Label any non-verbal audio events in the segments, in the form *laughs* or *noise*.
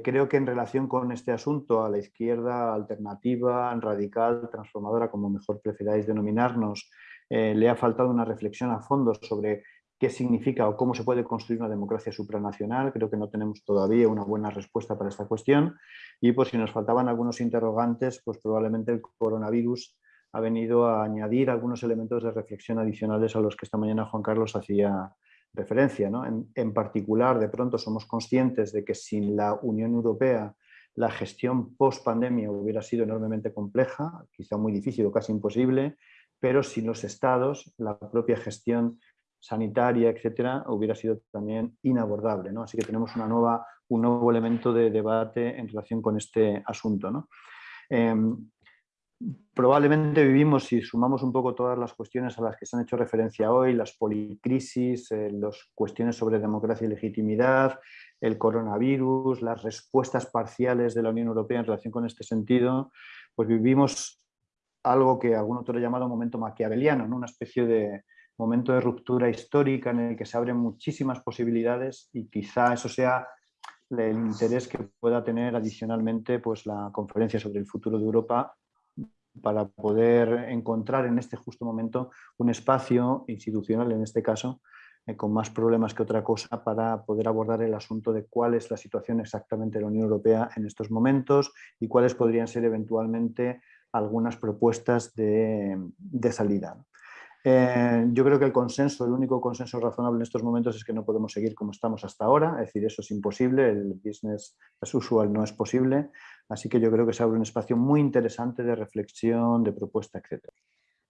Eh, creo que en relación con este asunto, a la izquierda alternativa, radical, transformadora, como mejor preferáis denominarnos, eh, le ha faltado una reflexión a fondo sobre qué significa o cómo se puede construir una democracia supranacional. Creo que no tenemos todavía una buena respuesta para esta cuestión. Y por si nos faltaban algunos interrogantes, pues probablemente el coronavirus ha venido a añadir algunos elementos de reflexión adicionales a los que esta mañana Juan Carlos hacía referencia. En, particular, de pronto somos conscientes de que sin la Unión Europea la gestión post-pandemia hubiera sido enormemente compleja, quizá muy difícil o casi imposible, pero sin los estados, la propia gestión sanitaria, etcétera, hubiera sido también inabordable. ¿no? Así que tenemos una nueva, un nuevo elemento de debate en relación con este asunto. ¿no? Em, probablemente vivimos, si sumamos un poco todas las cuestiones a las que se han hecho referencia hoy, las policrisis, eh, las cuestiones sobre democracia y legitimidad, el coronavirus, las respuestas parciales de la Unión Europea en relación con este sentido, pues vivimos algo que algún otro ha llamado momento maquiaveliano, ¿no? una especie de momento de ruptura histórica en el que se abren muchísimas posibilidades y quizá eso sea el interés que pueda tener adicionalmente pues, la conferencia sobre el futuro de Europa para poder encontrar en este justo momento un espacio institucional, en este caso, eh, con más problemas que otra cosa para poder abordar el asunto de cuál es la situación exactamente de la Unión Europea en estos momentos y cuáles podrían ser eventualmente algunas propuestas de, salida. Eh, yo creo que el consenso, el único consenso razonable en estos momentos es que no podemos seguir como estamos hasta ahora, es decir, eso es imposible, el business as usual no es posible, Así que yo creo que se abre un espacio muy interesante de reflexión, de propuesta, etc.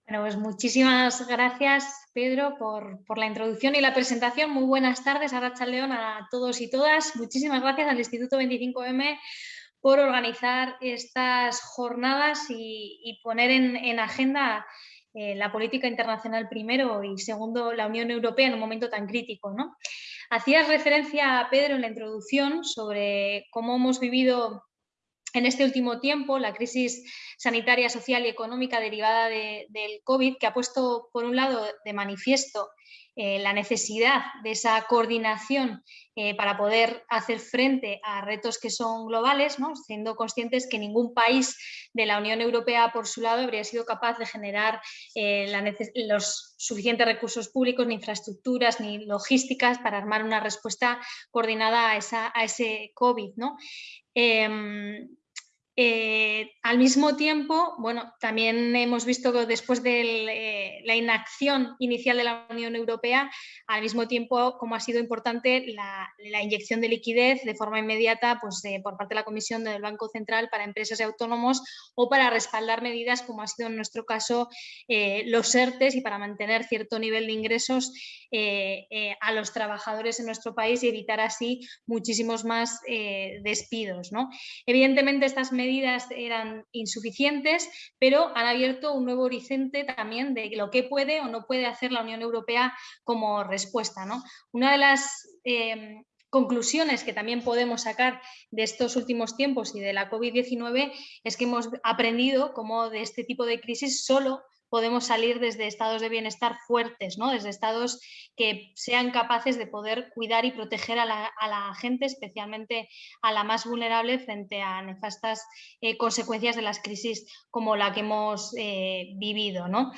Bueno, pues muchísimas gracias, Pedro, por, la introducción y la presentación. Muy buenas tardes a Racha León, a todos y todas. Muchísimas gracias al Instituto 25M por organizar estas jornadas y, poner en, agenda eh, la política internacional primero y segundo la Unión Europea en un momento tan crítico. ¿no? Hacías referencia, Pedro, en la introducción sobre cómo hemos vivido en este último tiempo, la crisis sanitaria, social y económica derivada del COVID, que ha puesto, por un lado, de manifiesto eh, la necesidad de esa coordinación eh, para poder hacer frente a retos que son globales, siendo conscientes que ningún país de la Unión Europea, por su lado, habría sido capaz de generar eh, los suficientes recursos públicos, ni infraestructuras, ni logísticas para armar una respuesta coordinada a, ese COVID. ¿no? Eh, al mismo tiempo, bueno, también hemos visto que después de eh, la inacción inicial de la Unión Europea, al mismo tiempo como ha sido importante la, inyección de liquidez de forma inmediata pues, por parte de la Comisión del Banco Central para empresas y autónomos o para respaldar medidas como ha sido en nuestro caso eh, los ERTES y para mantener cierto nivel de ingresos a los trabajadores en nuestro país y evitar así muchísimos más despidos. ¿no? Evidentemente estas medidas medidas eran insuficientes, pero han abierto un nuevo horizonte también de lo que puede o no puede hacer la Unión Europea como respuesta. ¿no? Una de las eh, conclusiones que también podemos sacar de estos últimos tiempos y de la COVID-19 es que hemos aprendido cómo de este tipo de crisis solo podemos salir desde estados de bienestar fuertes, ¿no? desde estados que sean capaces de poder cuidar y proteger a la, gente, especialmente a la más vulnerable frente a nefastas eh, consecuencias de las crisis como la que hemos eh, vivido. ¿no?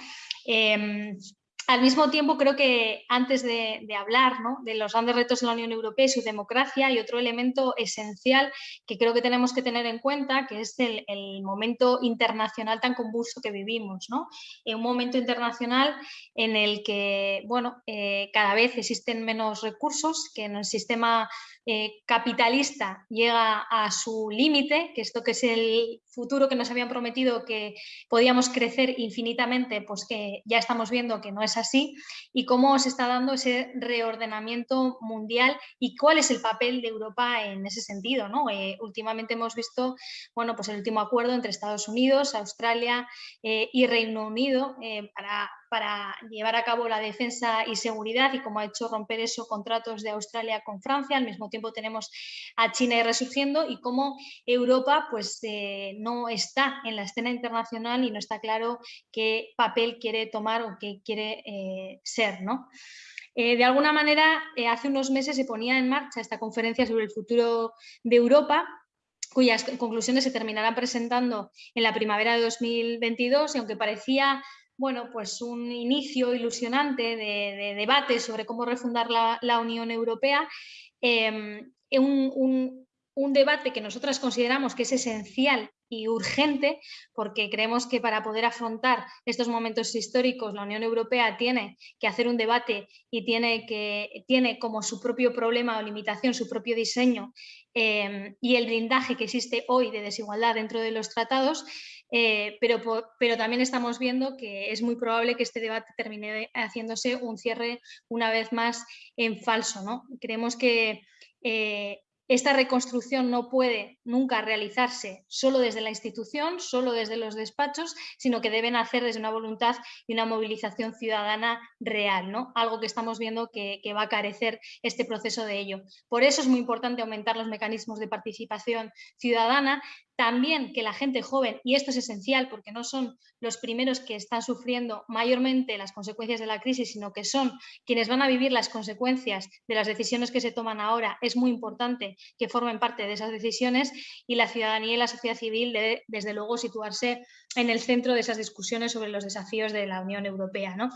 Em, al mismo tiempo, creo que antes de, hablar de los grandes retos de la Unión Europea y su democracia, hay otro elemento esencial que creo que tenemos que tener en cuenta, que es el, momento internacional tan convulso que vivimos. ¿no? En un momento internacional en el que bueno, eh, cada vez existen menos recursos, que en el sistema eh, capitalista llega a su límite, que esto que es el futuro que nos habían prometido que podíamos crecer infinitamente, pues que ya estamos viendo que no es así, y cómo se está dando ese reordenamiento mundial y cuál es el papel de Europa en ese sentido. ¿no? Eh, últimamente hemos visto bueno, pues el último acuerdo entre Estados Unidos, Australia eh, y Reino Unido para para llevar a cabo la defensa y seguridad y como ha hecho romper esos contratos de Australia con Francia. Al mismo tiempo tenemos a China resurgiendo y cómo Europa pues, eh, no está en la escena internacional y no está claro qué papel quiere tomar o qué quiere eh, ser. ¿no? Eh, de alguna manera, hace unos meses se ponía en marcha esta conferencia sobre el futuro de Europa, cuyas conclusiones se terminarán presentando en la primavera de 2022 y aunque parecía bueno, pues un inicio ilusionante de, debate sobre cómo refundar la, Unión Europea, em, un, debate que nosotras consideramos que es esencial y urgente, porque creemos que para poder afrontar estos momentos históricos la Unión Europea tiene que hacer un debate y tiene, que, tiene como su propio problema o limitación, su propio diseño em, y el blindaje que existe hoy de desigualdad dentro de los tratados, eh, pero, también estamos viendo que es muy probable que este debate termine haciéndose un cierre una vez más en falso. ¿no? Creemos que eh, esta reconstrucción no puede nunca realizarse solo desde la institución, solo desde los despachos, sino que deben hacer desde una voluntad y una movilización ciudadana real, ¿no? algo que estamos viendo que, va a carecer este proceso de ello. Por eso es muy importante aumentar los mecanismos de participación ciudadana, también que la gente joven, y esto es esencial porque no son los primeros que están sufriendo mayormente las consecuencias de la crisis, sino que son quienes van a vivir las consecuencias de las decisiones que se toman ahora, es muy importante que formen parte de esas decisiones y la ciudadanía y la sociedad civil debe, desde luego, situarse en el centro de esas discusiones sobre los desafíos de la Unión Europea. ¿no?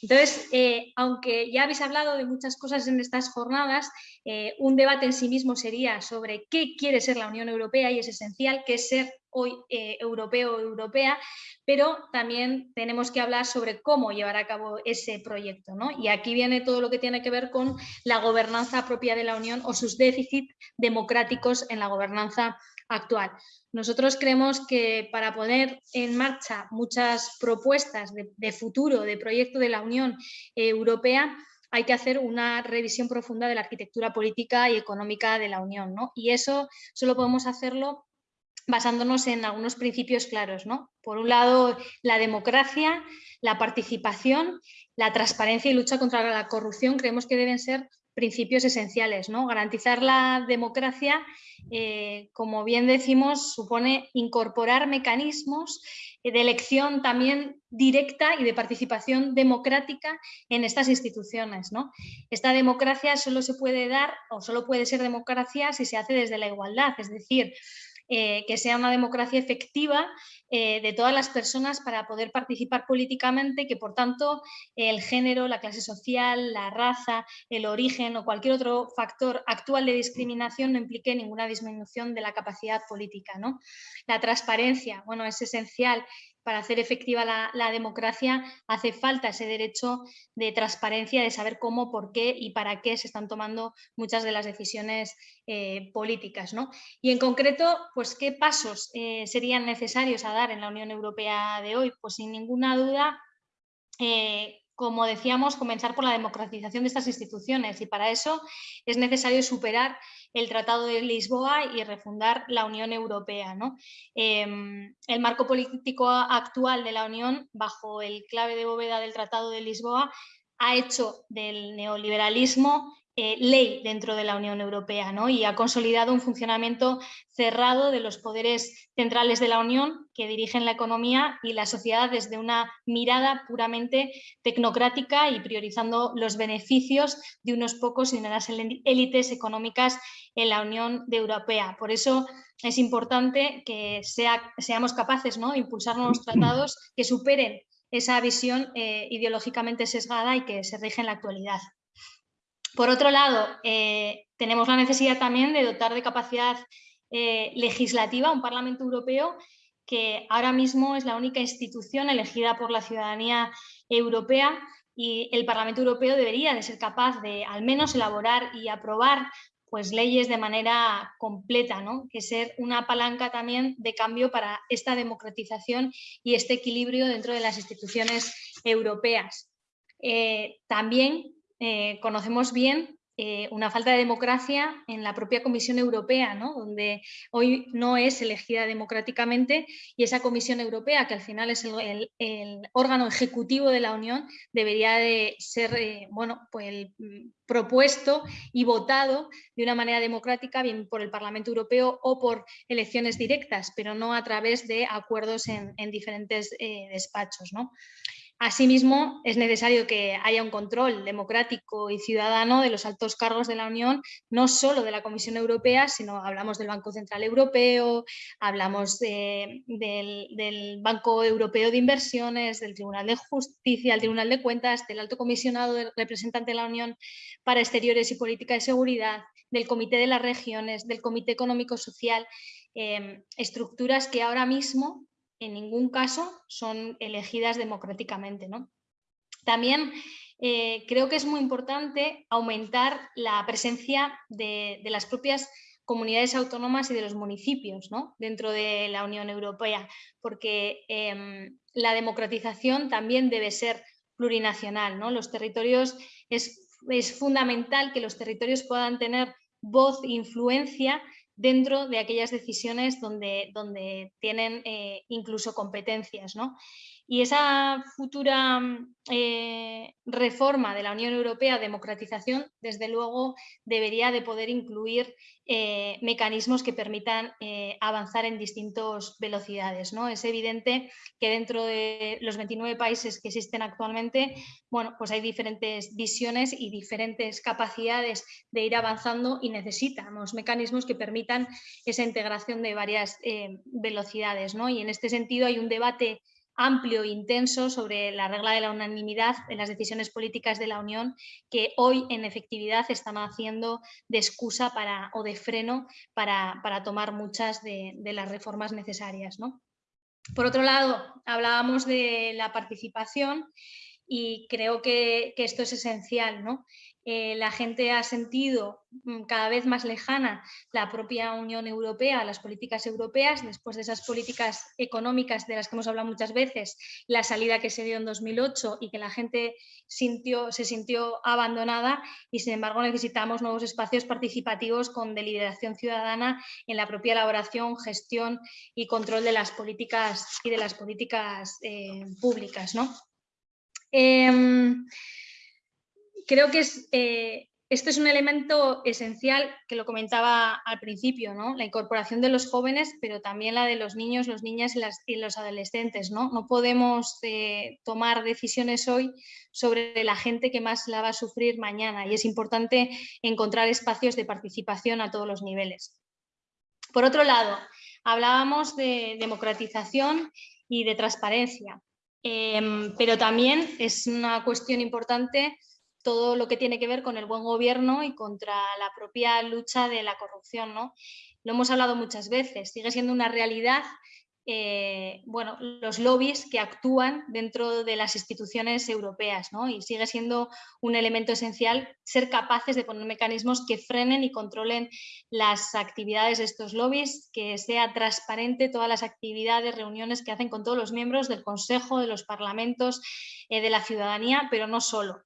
Entonces, eh, aunque ya habéis hablado de muchas cosas en estas jornadas, eh, un debate en sí mismo sería sobre qué quiere ser la Unión Europea y es esencial que ser hoy eh, europeo o europea, pero también tenemos que hablar sobre cómo llevar a cabo ese proyecto. ¿no? Y aquí viene todo lo que tiene que ver con la gobernanza propia de la Unión o sus déficits democráticos en la gobernanza actual. Nosotros creemos que para poner en marcha muchas propuestas de, de futuro, de proyecto de la Unión Europea, hay que hacer una revisión profunda de la arquitectura política y económica de la Unión. ¿no? Y eso solo podemos hacerlo basándonos en algunos principios claros. ¿no? Por un lado, la democracia, la participación, la transparencia y lucha contra la corrupción creemos que deben ser principios esenciales. ¿no? Garantizar la democracia, eh, como bien decimos, supone incorporar mecanismos de elección también directa y de participación democrática en estas instituciones. ¿no? Esta democracia solo se puede dar o solo puede ser democracia si se hace desde la igualdad, es decir, eh, que sea una democracia efectiva eh, de todas las personas para poder participar políticamente, que por tanto el género, la clase social, la raza, el origen o cualquier otro factor actual de discriminación no implique ninguna disminución de la capacidad política. ¿no? La transparencia, bueno, es esencial para hacer efectiva la, democracia hace falta ese derecho de transparencia, de saber cómo, por qué y para qué se están tomando muchas de las decisiones eh, políticas. ¿no? Y en concreto, pues, ¿qué pasos eh, serían necesarios a dar en la Unión Europea de hoy? Pues sin ninguna duda, eh, como decíamos, comenzar por la democratización de estas instituciones y para eso es necesario superar el Tratado de Lisboa y refundar la Unión Europea. Em, el marco político actual de la Unión, bajo el clave de bóveda del Tratado de Lisboa, ha hecho del neoliberalismo eh, ley dentro de la Unión Europea ¿no? y ha consolidado un funcionamiento cerrado de los poderes centrales de la Unión que dirigen la economía y la sociedad desde una mirada puramente tecnocrática y priorizando los beneficios de unos pocos y de unas élites económicas en la Unión Europea. Por eso es importante que seamos capaces ¿no? de impulsar nuevos tratados que superen esa visión eh, ideológicamente sesgada y que se rige en la actualidad. Por otro lado, eh, tenemos la necesidad también de dotar de capacidad eh, legislativa a un Parlamento Europeo que ahora mismo es la única institución elegida por la ciudadanía europea y el Parlamento Europeo debería de ser capaz de al menos elaborar y aprobar pues, leyes de manera completa, ¿no? que ser una palanca también de cambio para esta democratización y este equilibrio dentro de las instituciones europeas. Eh, también eh, conocemos bien eh, una falta de democracia en la propia Comisión Europea, donde hoy no es elegida democráticamente y esa Comisión Europea, que al final es el, órgano ejecutivo de la Unión, debería de ser eh, bueno, pues mm, propuesto y votado de una manera democrática, bien por el Parlamento Europeo o por elecciones directas, pero no a través de acuerdos en, diferentes despachos. Asimismo, es necesario que haya un control democrático y ciudadano de los altos cargos de la Unión, no solo de la Comisión Europea, sino hablamos del Banco Central Europeo, hablamos del, Banco Europeo de Inversiones, del Tribunal de Justicia, del Tribunal de Cuentas, del Alto Comisionado del Representante de la Unión para Exteriores y Política de Seguridad, del Comité de las Regiones, del Comité Económico Social, eh, estructuras que ahora mismo en ningún caso son elegidas democráticamente. ¿no? También eh, creo que es muy importante aumentar la presencia de, las propias comunidades autónomas y de los municipios dentro de la Unión Europea, porque em, la democratización también debe ser plurinacional. ¿no? Los territorios, es, es fundamental que los territorios puedan tener voz e influencia dentro de aquellas decisiones donde, tienen eh, incluso competencias. ¿no? Y esa futura mm, eh, reforma de la Unión Europea, democratización, desde luego debería de poder incluir eh, mecanismos que permitan avanzar en distintas velocidades. ¿no? Es evidente que dentro de los 29 países que existen actualmente, bueno, pues hay diferentes visiones y diferentes capacidades de ir avanzando y necesitamos mecanismos que permitan esa integración de varias velocidades. ¿no? Y en este sentido hay un debate amplio e intenso sobre la regla de la unanimidad en las decisiones políticas de la Unión que hoy en efectividad están haciendo de excusa para, o de freno para, tomar muchas de, las reformas necesarias. Por otro lado, hablábamos de la participación y creo que, que esto es esencial. ¿no? Eh, la gente ha sentido mm, cada vez más lejana la propia Unión Europea, las políticas europeas, después de esas políticas económicas de las que hemos hablado muchas veces, la salida que se dio en 2008 y que la gente sintió, se sintió abandonada y sin embargo necesitamos nuevos espacios participativos con deliberación ciudadana en la propia elaboración, gestión y control de las políticas y de las políticas eh, públicas. ¿no? Em, creo que es, eh, este es un elemento esencial que lo comentaba al principio, ¿no? la incorporación de los jóvenes, pero también la de los niños, los niñas y, los adolescentes. No, no podemos eh, tomar decisiones hoy sobre la gente que más la va a sufrir mañana y es importante encontrar espacios de participación a todos los niveles. Por otro lado, hablábamos de democratización y de transparencia, em, pero también es una cuestión importante todo lo que tiene que ver con el buen gobierno y contra la propia lucha de la corrupción. ¿no? Lo hemos hablado muchas veces, sigue siendo una realidad eh, bueno, los lobbies que actúan dentro de las instituciones europeas ¿no? y sigue siendo un elemento esencial ser capaces de poner mecanismos que frenen y controlen las actividades de estos lobbies, que sea transparente todas las actividades, reuniones que hacen con todos los miembros del Consejo, de los parlamentos, eh, de la ciudadanía, pero no solo.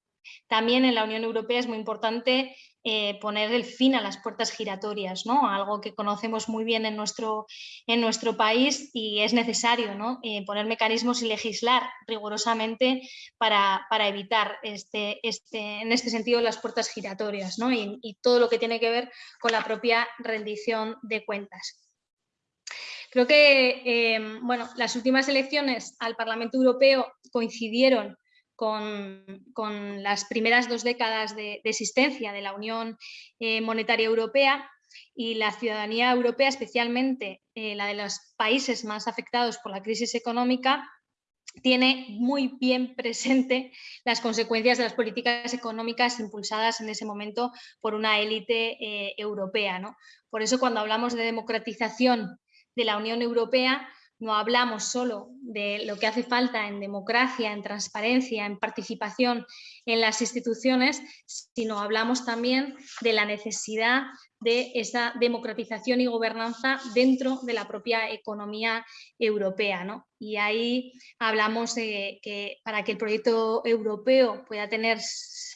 También en la Unión Europea es muy importante eh, poner el fin a las puertas giratorias, ¿no? algo que conocemos muy bien en nuestro, en nuestro país y es necesario ¿no? Eh, poner mecanismos y legislar rigurosamente para, evitar este, este, en este sentido las puertas giratorias ¿no? y, y todo lo que tiene que ver con la propia rendición de cuentas. Creo que eh, bueno, las últimas elecciones al Parlamento Europeo coincidieron con, las primeras dos décadas de, existencia de la Unión eh, Monetaria Europea y la ciudadanía europea, especialmente eh, la de los países más afectados por la crisis económica, tiene muy bien presente las consecuencias de las políticas económicas impulsadas en ese momento por una élite eh, europea. ¿no? Por eso cuando hablamos de democratización de la Unión Europea, no hablamos solo de lo que hace falta en democracia, en transparencia, en participación en las instituciones, sino hablamos también de la necesidad de esa democratización y gobernanza dentro de la propia economía europea. ¿no? Y ahí hablamos de que para que el proyecto europeo pueda tener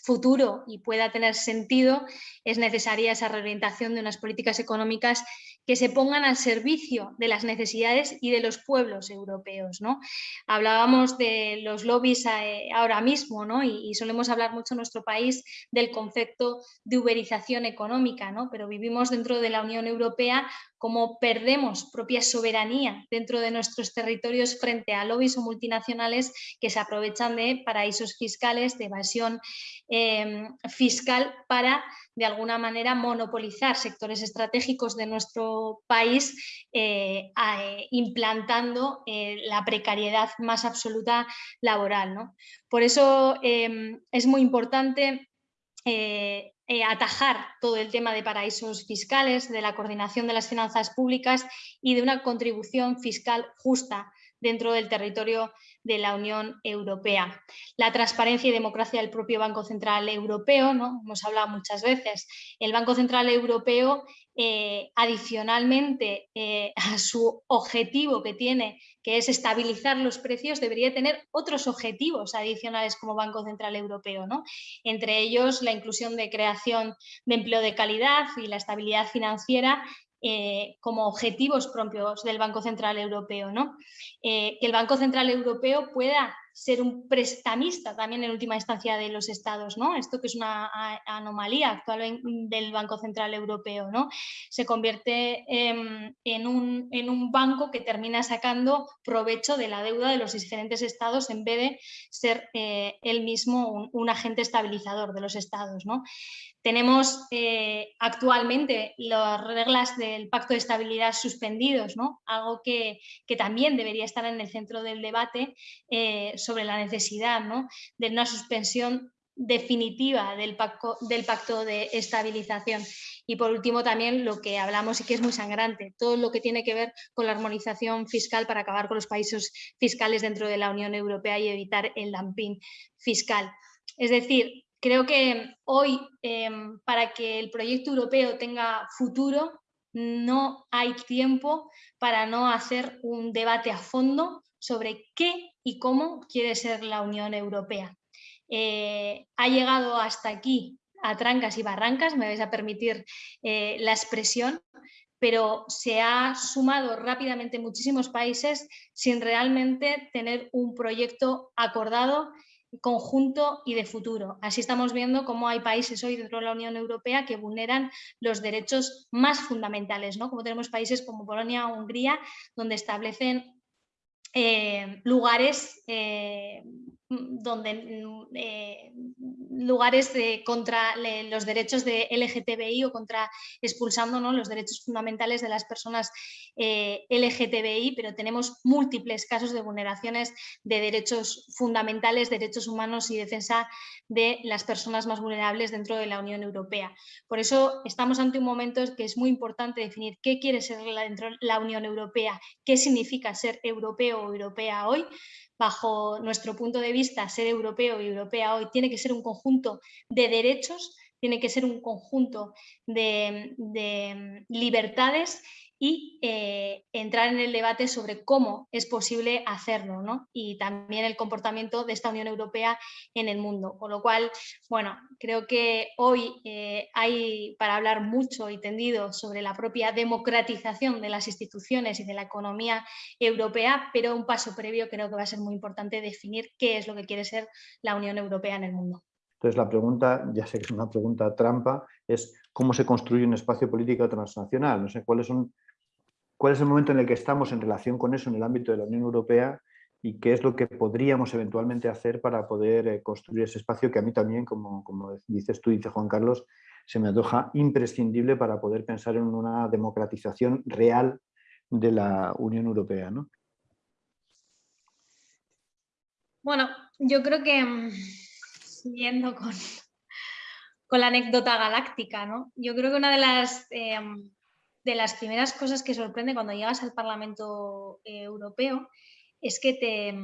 futuro y pueda tener sentido, es necesaria esa reorientación de unas políticas económicas que se pongan al servicio de las necesidades y de los pueblos europeos. ¿no? Hablábamos de los lobbies eh, ahora mismo ¿no? y, solemos hablar mucho en nuestro país del concepto de uberización económica, ¿no? pero vivimos dentro de la Unión Europea cómo perdemos propia soberanía dentro de nuestros territorios frente a lobbies o multinacionales que se aprovechan de paraísos fiscales, de evasión em, fiscal para de alguna manera monopolizar sectores estratégicos de nuestro país eh, eh, implantando eh, la precariedad más absoluta laboral. Por eso em, es muy importante atajar todo el tema de paraísos fiscales, de la coordinación de las finanzas públicas y de una contribución fiscal justa dentro del territorio de la Unión Europea. La transparencia y democracia del propio Banco Central Europeo, ¿no? hemos hablado muchas veces, el Banco Central Europeo eh, adicionalmente eh, a su objetivo que tiene, que es estabilizar los precios, debería tener otros objetivos adicionales como Banco Central Europeo, ¿no? entre ellos la inclusión de creación de empleo de calidad y la estabilidad financiera eh, como objetivos propios del Banco Central Europeo. Eh, que el Banco Central Europeo pueda ser un prestamista también en última instancia de los estados, ¿no? Esto que es una anomalía actual del Banco Central Europeo. Se convierte en, un, banco que termina sacando provecho de la deuda de los diferentes estados en vez de ser eh, él mismo un, agente estabilizador de los estados. Tenemos eh, actualmente las reglas del Pacto de Estabilidad suspendidos, ¿no? algo que, también debería estar en el centro del debate eh, sobre la necesidad de una suspensión definitiva del pacto, del pacto de estabilización. Y por último también lo que hablamos y que es muy sangrante, todo lo que tiene que ver con la armonización fiscal para acabar con los países fiscales dentro de la Unión Europea y evitar el dumping fiscal. Es decir, creo que hoy em, para que el proyecto europeo tenga futuro no hay tiempo para no hacer un debate a fondo sobre qué y cómo quiere ser la Unión Europea. Eh, ha llegado hasta aquí a trancas y barrancas, me vais a permitir eh, la expresión, pero se ha sumado rápidamente muchísimos países sin realmente tener un proyecto acordado conjunto y de futuro. Así estamos viendo cómo hay países hoy dentro de la Unión Europea que vulneran los derechos más fundamentales, ¿no? como tenemos países como Polonia o Hungría, donde establecen eh, lugares eh, donde eh, lugares contra los derechos de LGTBI o contra expulsando los derechos fundamentales de las personas eh, LGTBI, pero tenemos múltiples casos de vulneraciones de derechos fundamentales, derechos humanos y defensa de las personas más vulnerables dentro de la Unión Europea. Por eso estamos ante un momento que es muy importante definir qué quiere ser dentro de la Unión Europea, qué significa ser europeo o europea hoy, bajo nuestro punto de vista, ser europeo y europea hoy tiene que ser un conjunto de derechos, tiene que ser un conjunto de, libertades y eh, entrar en el debate sobre cómo es posible hacerlo ¿no? y también el comportamiento de esta Unión Europea en el mundo. Con lo cual, bueno, creo que hoy eh, hay para hablar mucho y tendido sobre la propia democratización de las instituciones y de la economía europea, pero un paso previo creo que va a ser muy importante definir qué es lo que quiere ser la Unión Europea en el mundo. Entonces la pregunta, ya sé que es una pregunta trampa, es cómo se construye un espacio político transnacional. No sé cuáles son cuál es el momento en el que estamos en relación con eso en el ámbito de la Unión Europea y qué es lo que podríamos eventualmente hacer para poder eh, construir ese espacio que a mí también, como, dices tú, dice Juan Carlos, se me antoja imprescindible para poder pensar en una democratización real de la Unión Europea. ¿no? Bueno, yo creo que, mm, siguiendo con, con la anécdota galáctica, ¿no? yo creo que una de las... Em, de las primeras cosas que sorprende cuando llegas al Parlamento eh, Europeo es que te,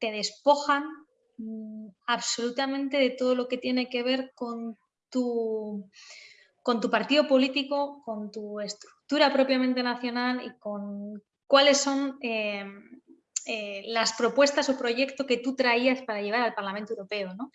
despojan mm, absolutamente de todo lo que tiene que ver con tu, partido político, con tu estructura propiamente nacional y con cuáles son em, eh, las propuestas o proyectos que tú traías para llevar al Parlamento Europeo. ¿no?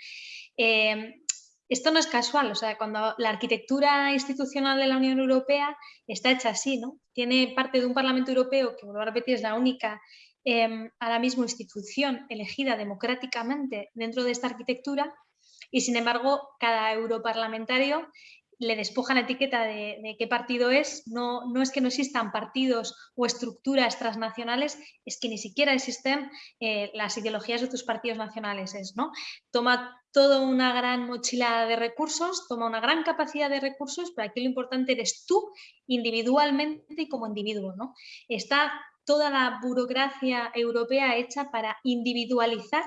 Esto no es casual, o sea, cuando la arquitectura institucional de la Unión Europea está hecha así, ¿no? Tiene parte de un Parlamento Europeo que, vuelvo a repetir, es la única eh, ahora mismo institución elegida democráticamente dentro de esta arquitectura y, sin embargo, cada europarlamentario le despojan la etiqueta de, qué partido es, no, no, es que no existan partidos o estructuras transnacionales, es que ni siquiera existen eh, las ideologías de tus partidos nacionales. Es, ¿no? Toma toda una gran mochila de recursos, toma una gran capacidad de recursos, pero aquí lo importante eres tú individualmente y como individuo. ¿no? Está toda la burocracia europea hecha para individualizar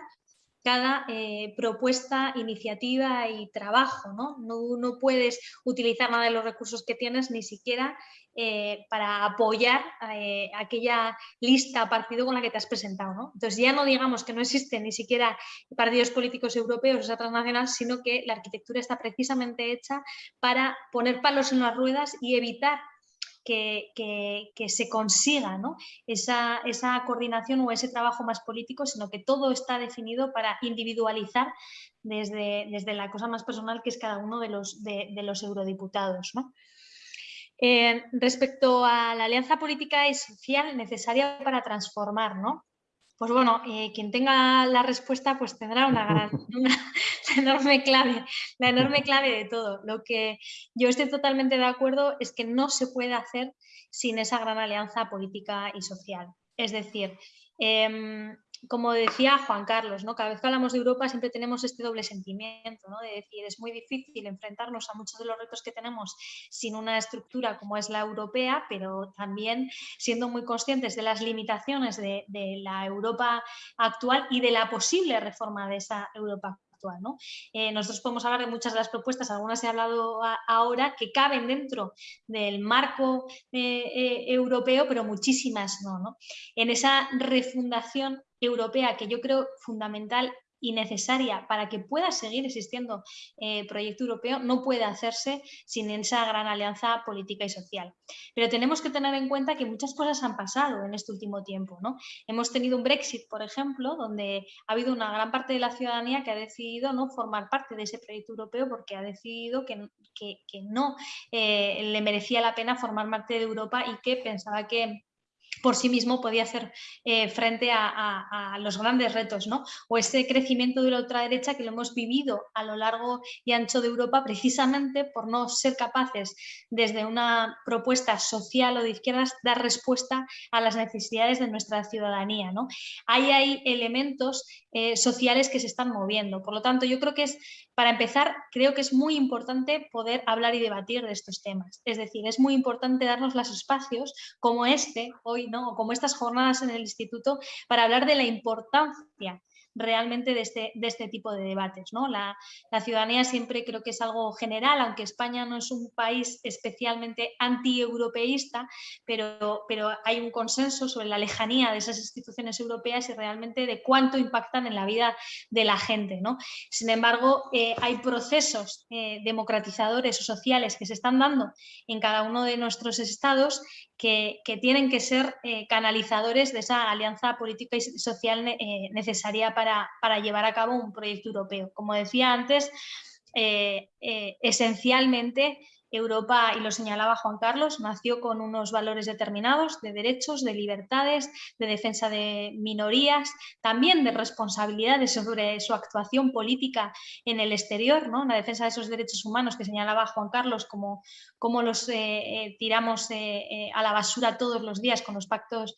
cada eh, propuesta, iniciativa y trabajo. ¿no? ¿no? puedes utilizar nada de los recursos que tienes ni siquiera eh, para apoyar eh, aquella lista partido con la que te has presentado. ¿no? Entonces ya no digamos que no existen ni siquiera partidos políticos europeos o transnacionales, sino que la arquitectura está precisamente hecha para poner palos en las ruedas y evitar que, se consiga esa, esa, coordinación o ese trabajo más político, sino que todo está definido para individualizar desde, desde la cosa más personal que es cada uno de los, de, los eurodiputados. Eh, respecto a la alianza política y social necesaria para transformar, ¿no? Pues bueno, eh, quien tenga la respuesta pues tendrá una, gran, *laughs* enorme clave, la enorme clave de todo. Lo que yo estoy totalmente de acuerdo es que no se puede hacer sin esa gran alianza política y social. Es decir, em, como decía Juan Carlos, ¿no? cada vez que hablamos de Europa siempre tenemos este doble sentimiento, ¿no? de decir, es muy difícil enfrentarnos a muchos de los retos que tenemos sin una estructura como es la europea, pero también siendo muy conscientes de las limitaciones de, de la Europa actual y de la posible reforma de esa Europa eh, nosotros podemos hablar de muchas de las propuestas, algunas he hablado ahora, que caben dentro del marco eh, eh, europeo, pero muchísimas no, no. En esa refundación europea que yo creo fundamental y necesaria para que pueda seguir existiendo eh, proyecto europeo no puede hacerse sin esa gran alianza política y social. Pero tenemos que tener en cuenta que muchas cosas han pasado en este último tiempo. ¿no? Hemos tenido un Brexit, por ejemplo, donde ha habido una gran parte de la ciudadanía que ha decidido no formar parte de ese proyecto europeo porque ha decidido que, no eh, le merecía la pena formar parte de Europa y que pensaba que por sí mismo podía hacer eh, frente a, los grandes retos, ¿no? O ese crecimiento de la ultraderecha que lo hemos vivido a lo largo y ancho de Europa precisamente por no ser capaces desde una propuesta social o de izquierdas dar respuesta a las necesidades de nuestra ciudadanía, ¿no? Ahí hay elementos eh, sociales que se están moviendo. Por lo tanto, yo creo que es, para empezar, creo que es muy importante poder hablar y debatir de estos temas. Es decir, es muy importante darnos los espacios como este, hoy, ¿no? o como estas jornadas en el instituto, para hablar de la importancia realmente de este, de este tipo de debates. ¿no? La, ciudadanía siempre creo que es algo general, aunque España no es un país especialmente anti-europeísta, pero, pero hay un consenso sobre la lejanía de esas instituciones europeas y realmente de cuánto impactan en la vida de la gente. ¿no? Sin embargo, eh, hay procesos eh, democratizadores o sociales que se están dando en cada uno de nuestros estados que, tienen que ser eh, canalizadores de esa alianza política y social necesaria para para, llevar a cabo un proyecto europeo. Como decía antes, eh, eh, esencialmente Europa, y lo señalaba Juan Carlos, nació con unos valores determinados de derechos, de libertades, de defensa de minorías, también de responsabilidades sobre su actuación política en el exterior, ¿no? la defensa de esos derechos humanos que señalaba Juan Carlos, como, como los eh, tiramos a la basura todos los días con los pactos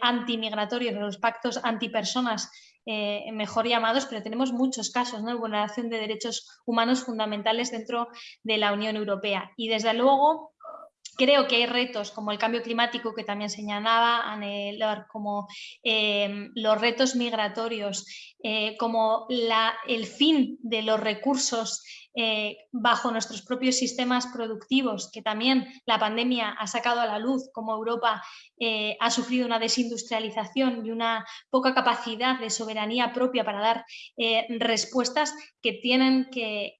antimigratorios, los pactos antipersonas eh, mejor llamados, pero tenemos muchos casos de vulneración de derechos humanos fundamentales dentro de la Unión Europea. Y desde luego creo que hay retos como el cambio climático que también señalaba Anne como eh, los retos migratorios, eh, como el fin de los recursos eh, bajo nuestros propios sistemas productivos, que también la pandemia ha sacado a la luz, como Europa eh, ha sufrido una desindustrialización y una poca capacidad de soberanía propia para dar eh, respuestas que, tienen que,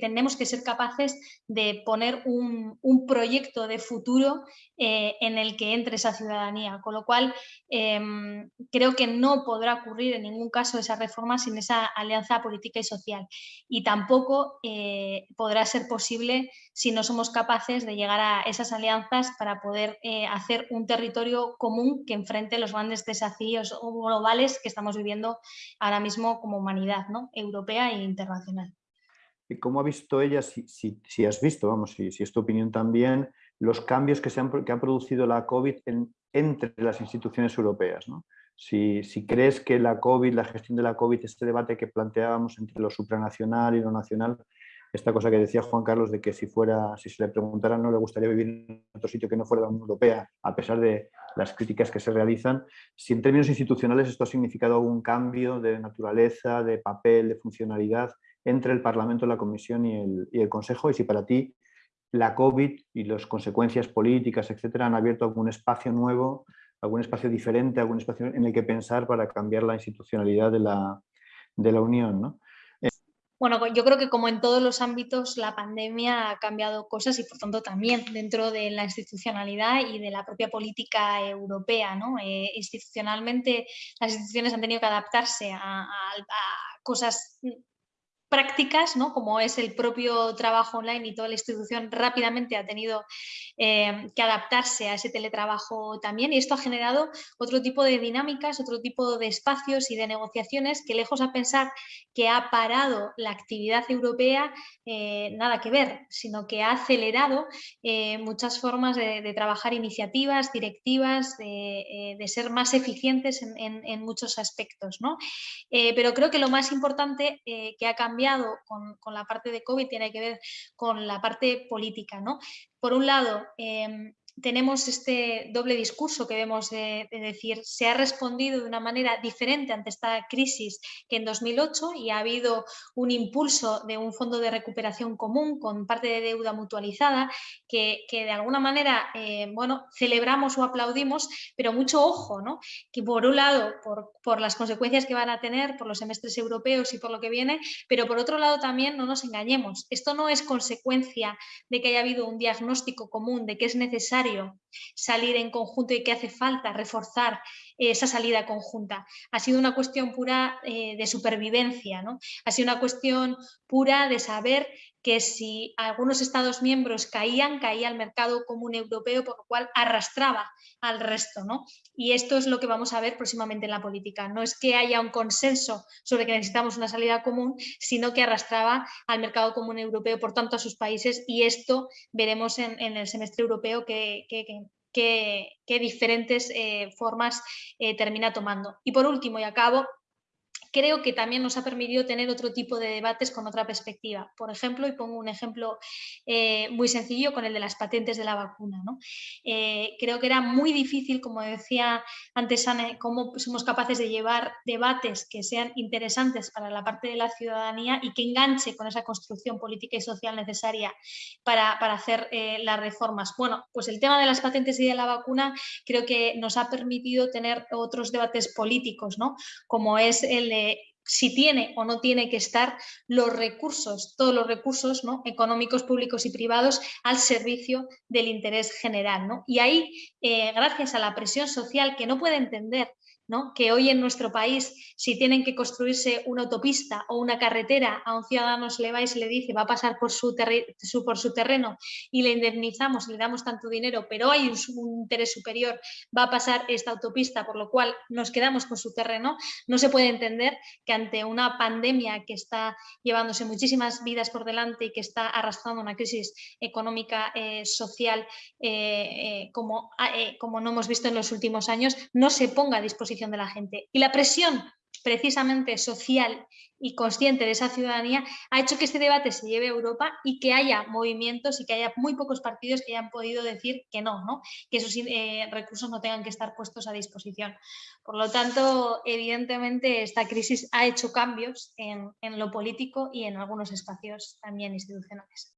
tenemos que ser capaces de poner un, proyecto de futuro en el que entre esa ciudadanía. Con lo cual, em, creo que no podrá ocurrir en ningún caso esa reforma sin esa alianza política y social. Y tampoco eh, podrá ser posible si no somos capaces de llegar a esas alianzas para poder eh, hacer un territorio común que enfrente los grandes desafíos globales que estamos viviendo ahora mismo como humanidad ¿no? europea e internacional. cómo ha visto ella, si, has visto, vamos, si, si, es tu opinión también, los cambios que, se han, que ha producido la COVID entre las instituciones europeas. ¿no? Si, crees que la COVID, la gestión de la COVID, este debate que planteábamos entre lo supranacional y lo nacional, esta cosa que decía Juan Carlos de que si fuera, si se le preguntara no le gustaría vivir en otro sitio que no fuera la Unión Europea, a pesar de las críticas que se realizan, si en términos institucionales esto ha significado algún cambio de naturaleza, de papel, de funcionalidad entre el Parlamento, la Comisión y el, y el Consejo, y si para ti la COVID y las consecuencias políticas, etcétera, han abierto algún espacio nuevo, algún espacio diferente, algún espacio en el que pensar para cambiar la institucionalidad de la, de la Unión. ¿no? Bueno, yo creo que como en todos los ámbitos la pandemia ha cambiado cosas y por tanto también dentro de la institucionalidad y de la propia política europea. ¿no? Eh, institucionalmente las instituciones han tenido que adaptarse a, a cosas prácticas, ¿no? como es el propio trabajo online y toda la institución rápidamente ha tenido eh, que adaptarse a ese teletrabajo también y esto ha generado otro tipo de dinámicas, otro tipo de espacios y de negociaciones que lejos a pensar que ha parado la actividad europea, eh, nada que ver, sino que ha acelerado eh, muchas formas de, trabajar iniciativas, directivas, de, ser más eficientes en, muchos aspectos. ¿no? pero creo que lo más importante que ha cambiado con, la parte de COVID tiene que ver con la parte política. ¿no? Por un lado, em, tenemos este doble discurso que debemos de, decir, se ha respondido de una manera diferente ante esta crisis que en 2008 y ha habido un impulso de un fondo de recuperación común con parte de deuda mutualizada que, de alguna manera, eh, bueno, celebramos o aplaudimos, pero mucho ojo, ¿no? Que por un lado, por, por las consecuencias que van a tener, por los semestres europeos y por lo que viene, pero por otro lado también no nos engañemos, esto no es consecuencia de que haya habido un diagnóstico común, de que es necesario salir en conjunto y que hace falta reforzar esa salida conjunta. Ha sido una cuestión pura eh, de supervivencia, ¿no? ha sido una cuestión pura de saber que si algunos Estados miembros caían, caía el mercado común europeo, por lo cual arrastraba al resto. ¿no? Y esto es lo que vamos a ver próximamente en la política. No es que haya un consenso sobre que necesitamos una salida común, sino que arrastraba al mercado común europeo, por tanto, a sus países. Y esto veremos en, el semestre europeo que, qué, diferentes eh, formas eh, termina tomando. Y por último, y acabo, creo que también nos ha permitido tener otro tipo de debates con otra perspectiva. Por ejemplo, y pongo un ejemplo eh, muy sencillo con el de las patentes de la vacuna. Eh, creo que era muy difícil, como decía antes cómo somos capaces de llevar debates que sean interesantes para la parte de la ciudadanía y que enganche con esa construcción política y social necesaria para, hacer eh, las reformas. Bueno, pues el tema de las patentes y de la vacuna creo que nos ha permitido tener otros debates políticos, ¿no? como es el si tiene o no tiene que estar los recursos, todos los recursos ¿no? económicos, públicos y privados al servicio del interés general. ¿no? Y ahí, eh, gracias a la presión social que no puede entender que hoy en nuestro país, si tienen que construirse una autopista o una carretera, a un ciudadano se le va y se le dice va a pasar por su, terreno y le indemnizamos, le damos tanto dinero, pero hay un, interés superior, va a pasar esta autopista, por lo cual nos quedamos con su terreno, no se puede entender que ante una pandemia que está llevándose muchísimas vidas por delante y que está arrastrando una crisis económica, eh, social, eh, eh, como, como no hemos visto en los últimos años, no se ponga a disposición de la gente. Y la presión precisamente social y consciente de esa ciudadanía ha hecho que este debate se lleve a Europa y que haya movimientos y que haya muy pocos partidos que hayan podido decir que no, ¿no? que esos eh, recursos no tengan que estar puestos a disposición. Por lo tanto, evidentemente esta crisis ha hecho cambios en lo político y en algunos espacios también institucionales.